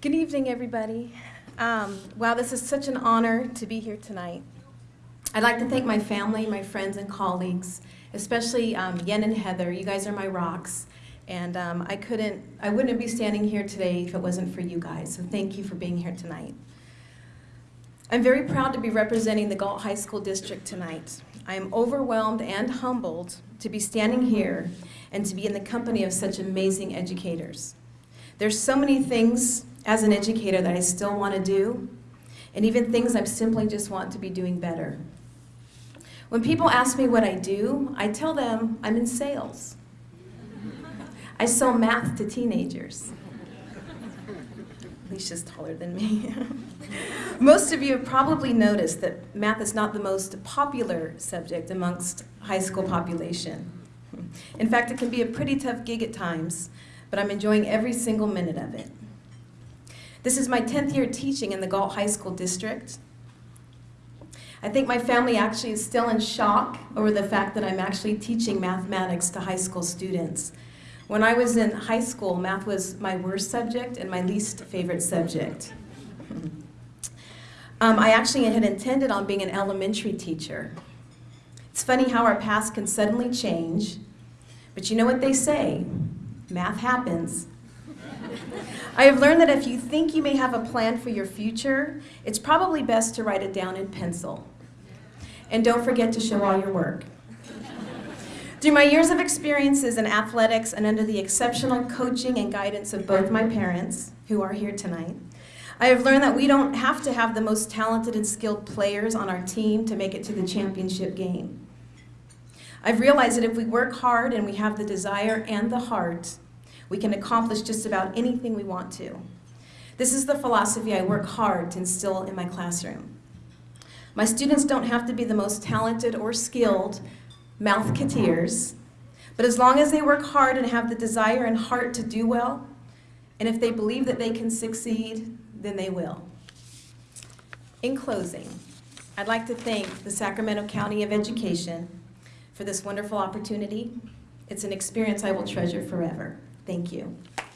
Good evening, everybody. Um, wow, this is such an honor to be here tonight. I'd like to thank my family, my friends, and colleagues, especially um, Yen and Heather. You guys are my rocks, and um, I couldn't, I wouldn't be standing here today if it wasn't for you guys. So thank you for being here tonight. I'm very proud to be representing the Galt High School District tonight. I am overwhelmed and humbled to be standing here and to be in the company of such amazing educators. There's so many things as an educator that I still want to do, and even things I simply just want to be doing better. When people ask me what I do, I tell them I'm in sales. I sell math to teenagers. Alicia's taller than me. Most of you have probably noticed that math is not the most popular subject amongst high school population. In fact, it can be a pretty tough gig at times, but I'm enjoying every single minute of it. This is my 10th year teaching in the Galt High School District. I think my family actually is still in shock over the fact that I'm actually teaching mathematics to high school students. When I was in high school, math was my worst subject and my least favorite subject. Um, I actually had intended on being an elementary teacher. It's funny how our paths can suddenly change, but you know what they say, math happens. I have learned that if you think you may have a plan for your future, it's probably best to write it down in pencil. And don't forget to show all your work. Through my years of experiences in athletics and under the exceptional coaching and guidance of both my parents, who are here tonight, I have learned that we don't have to have the most talented and skilled players on our team to make it to the championship game. I've realized that if we work hard and we have the desire and the heart, we can accomplish just about anything we want to. This is the philosophy I work hard to instill in my classroom. My students don't have to be the most talented or skilled mathketeers, but as long as they work hard and have the desire and heart to do well, and if they believe that they can succeed, then they will. In closing, I'd like to thank the Sacramento County of Education for this wonderful opportunity. It's an experience I will treasure forever. Thank you.